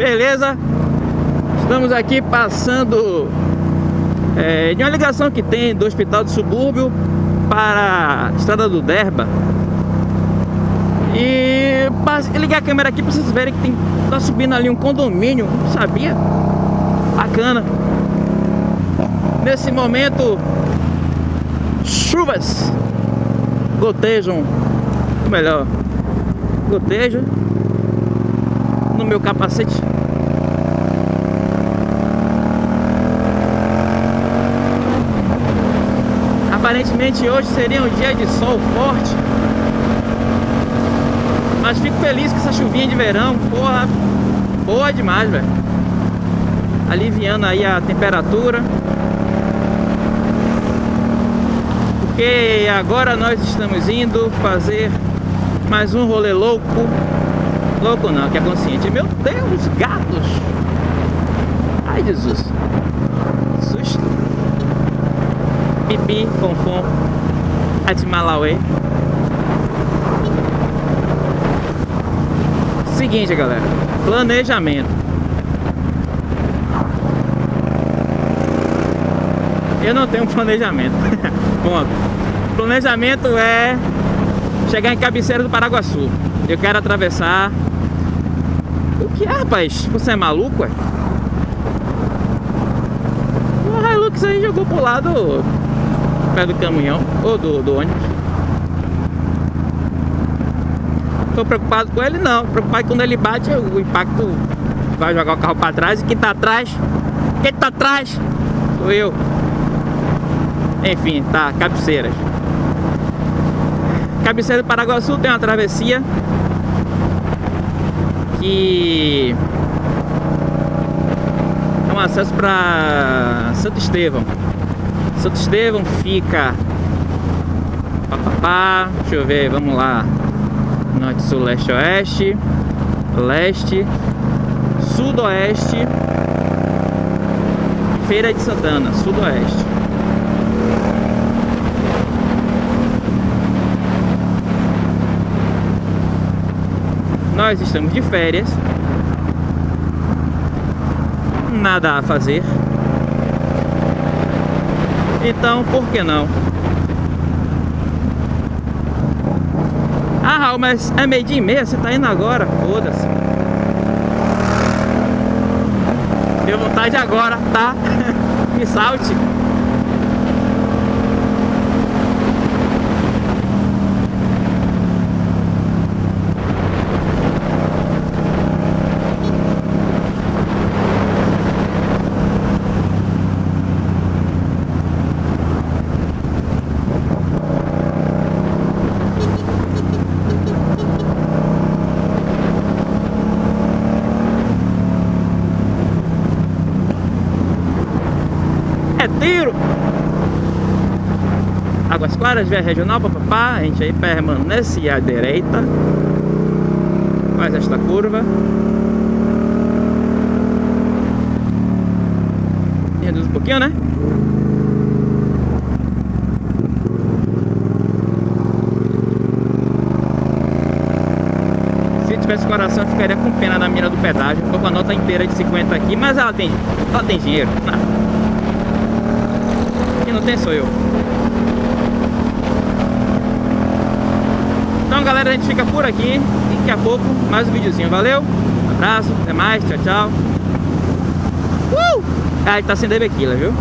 Beleza? Estamos aqui passando é, de uma ligação que tem do Hospital do Subúrbio para a Estrada do Derba E ligar a câmera aqui para vocês verem que tem, tá subindo ali um condomínio, não sabia? Bacana Nesse momento, chuvas gotejam, ou melhor, gotejam no meu capacete. Aparentemente hoje seria um dia de sol forte. Mas fico feliz com essa chuvinha de verão. Porra, boa demais, velho. Aliviando aí a temperatura. Porque agora nós estamos indo fazer mais um rolê louco Louco não, que é consciente. Meu Deus, gatos! Ai, Jesus. Susto. Pipi, fonfon. Atimalaue. Seguinte, galera. Planejamento. Eu não tenho planejamento. Ponto. Planejamento é chegar em Cabeceira do Paraguaçu. Eu quero atravessar o que é, rapaz? Você é maluco, é? O Hilux aí jogou pro lado pé do caminhão, ou do, do ônibus. Tô preocupado com ele não, preocupado quando ele bate o impacto vai jogar o carro para trás e quem tá atrás, quem tá atrás sou eu. Enfim, tá, cabeceiras. Cabeceira do Paraguaçu tem uma travessia que é um acesso para Santo Estevão. Santo Estevão fica papapá, deixa eu ver, vamos lá. Norte, sul, leste, oeste, leste, sudoeste, Feira de Santana, sudoeste. Nós estamos de férias. Nada a fazer. Então, por que não? Ah, Raul, mas é meio dia e meia, você tá indo agora? Foda-se. Deu vontade agora, tá? Me salte. Tiro. Águas Claras, via regional, papapá. A gente aí permanece à direita. Faz esta curva. Reduz um pouquinho, né? Se tivesse coração, ficaria com pena na mira do pedágio. Tô com a nota inteira de 50 aqui, mas ela tem, ela tem dinheiro. Não tem sou eu. Então galera, a gente fica por aqui e daqui a pouco mais um videozinho. Valeu, abraço, até mais, tchau, tchau. Uh! Ah, tá sem Debequila, viu?